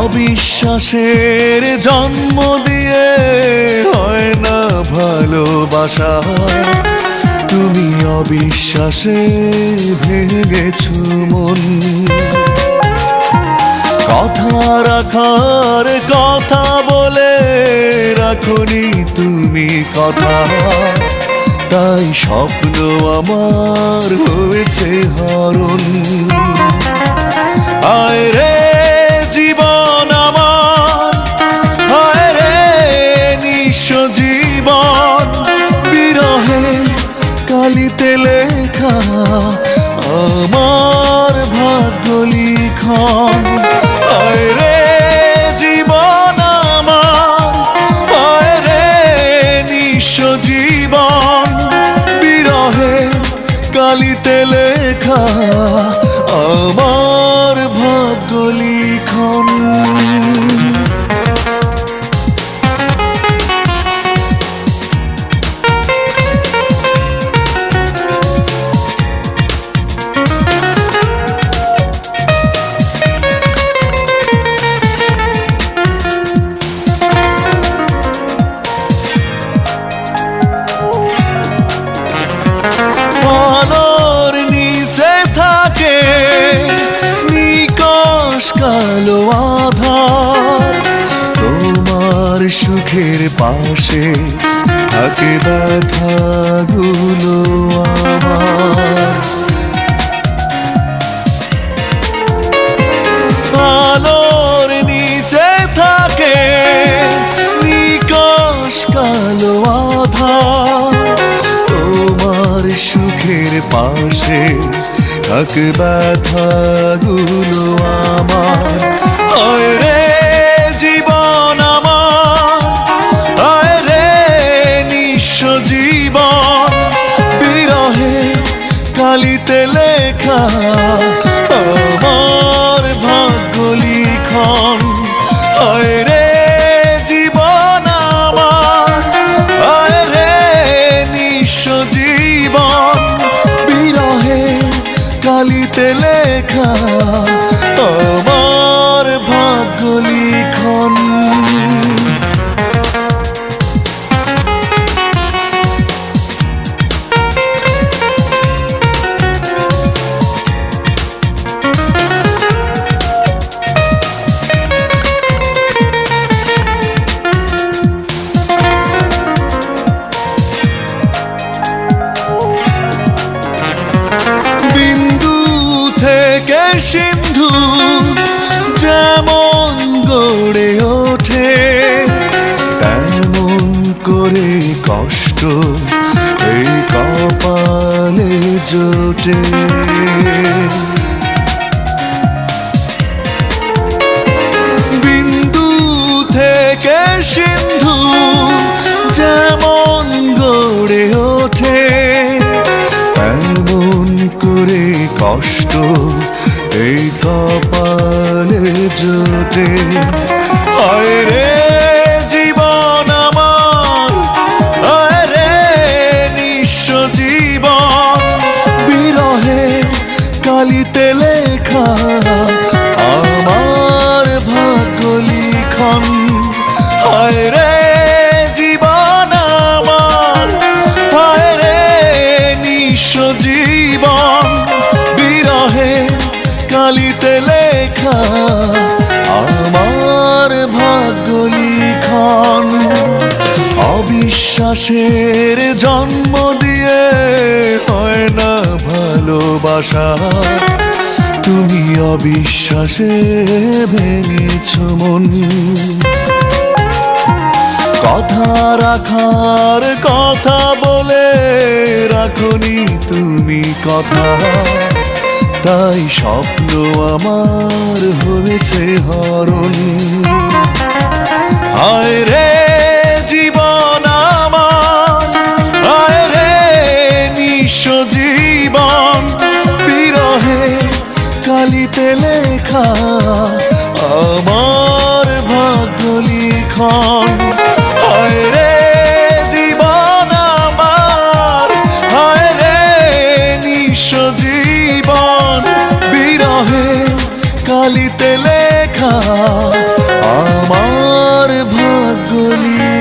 অবিশ্বাসের জন্ম দিয়ে হয় না ভালোবাসা। তুমি অবিশ্বাসে ভেঙেছ মন। কথা রাখার কথা বলে রাখনি তুমি কথা। তাই স্বপ্ন আমার হয়েছে হরণ আয় লেখা আমার ভাগ্য লিখন হায় রে জীবন আমার রে নিঃস্ব জীবন। বিরহে কালিতে লেখা সুখের পাশে থাকে ব্যথাগুলো আমার। আলোর নিচে থাকে নিকশ কালো আধার। তোমার সুখের পাশে থাক ব্যথাগুলো আমার। হয় রে! নিঃস্ব জীবন, বিরহে কালিতে লেখা আমার ভাগ্য লিখন। হয় রে জীবন আমার, হয় রে নিঃস্ব জীবন, বিরহে কালিতে লেখা আমার ভাগ্য লিখন। সিন্ধু যেমন গড়ে ওঠে, তেমন করে কষ্ট এই কপালে জোটে। বিন্দু থেকে সিন্ধু যেমন গড়ে ওঠে এমন করে কষ্ট এই কপালে জোটে। হয় রে কালিতে লেখা, আমার ভাগ্য লিখন। অবিশ্বাসের জন্ম দিয়ে হয় না ভালোবাসা। তুমি অবিশ্বাসে ভেঙেছ মন। কথা রাখার কথা বলে রাখনি তুমি কথা। তাই স্বপ্ন আমার হয়েছে হরণ। হায় রে জীবন আমার হায় রে নিঃস্ব জীবন। বিরহে কালিতে লেখা, আমার ভাগ্য লিখন। আমার ভাগ্যলী